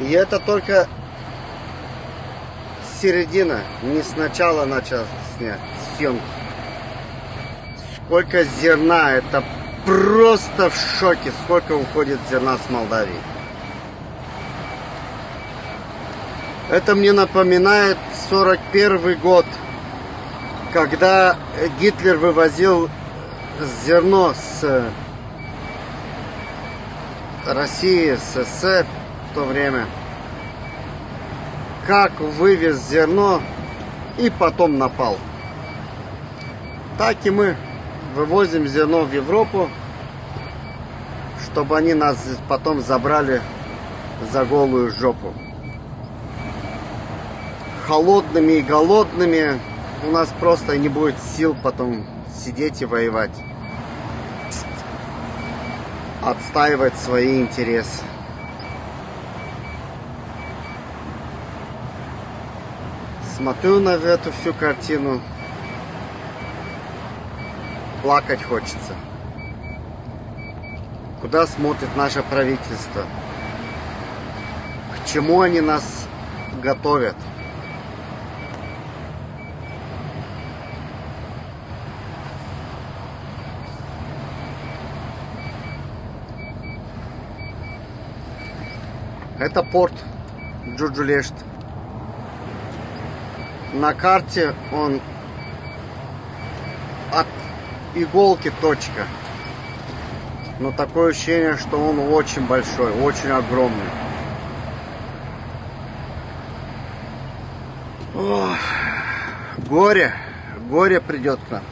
И это только середина, не сначала начал снять съемки. Сколько зерна, это просто в шоке, сколько уходит зерна с Молдавии. Это мне напоминает 41 год, когда Гитлер вывозил зерно с России, СССР то время. Как вывез зерно и потом напал. Так и мы вывозим зерно в Европу, чтобы они нас потом забрали за голую жопу. Холодными и голодными у нас просто не будет сил потом сидеть и воевать. Отстаивать свои интересы. Смотрю на эту всю картину. Плакать хочется. Куда смотрит наше правительство? К чему они нас готовят? Это порт Джуджулешт. На карте он от иголки точка. Но такое ощущение, что он очень большой, очень огромный. Ох, горе, горе придет к нам.